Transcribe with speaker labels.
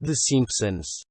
Speaker 1: The Simpsons.